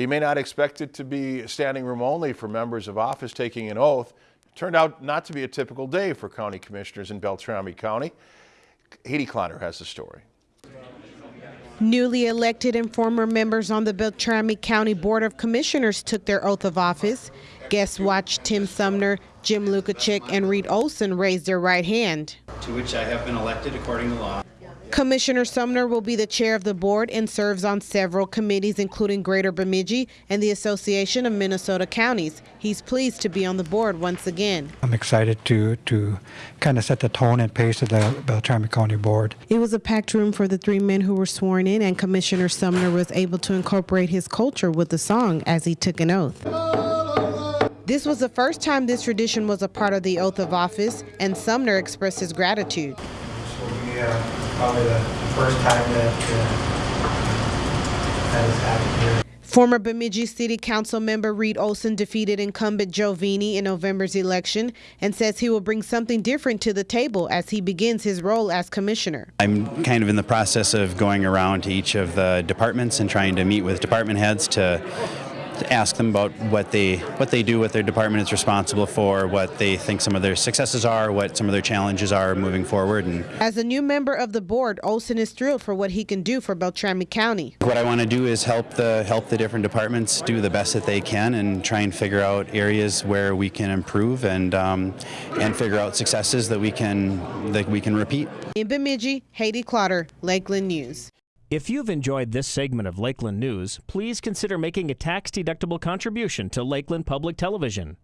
You may not expect it to be standing room only for members of office taking an oath. It turned out not to be a typical day for county commissioners in Beltrami County. Haiti Cloner has the story. Newly elected and former members on the Beltrami County Board of Commissioners took their oath of office. Guests watched Tim Sumner, Jim Lucachick, and Reed Olson raise their right hand. to which I have been elected according to law. Commissioner Sumner will be the chair of the board and serves on several committees, including Greater Bemidji and the Association of Minnesota Counties. He's pleased to be on the board once again. I'm excited to to kind of set the tone and pace of the Beltrami County Board. It was a packed room for the three men who were sworn in, and Commissioner Sumner was able to incorporate his culture with the song as he took an oath. This was the first time this tradition was a part of the oath of office, and Sumner expressed his gratitude. So probably the first time that uh, that has happened here. Former Bemidji City Council member Reed Olson defeated incumbent Joe Vene in November's election and says he will bring something different to the table as he begins his role as commissioner. I'm kind of in the process of going around to each of the departments and trying to meet with department heads to, to ask them about what they what they do, what their department is responsible for, what they think some of their successes are, what some of their challenges are moving forward, and As a new member of the board, Olson is thrilled for what he can do for Beltrami County. what I want to do is help the help the different departments do the best that they can and try and figure out areas where we can improve and um, and figure out successes that we can that we can repeat. In Bemidji, Haiti Clotter, Lakeland News. If you've enjoyed this segment of Lakeland News, please consider making a tax-deductible contribution to Lakeland Public Television.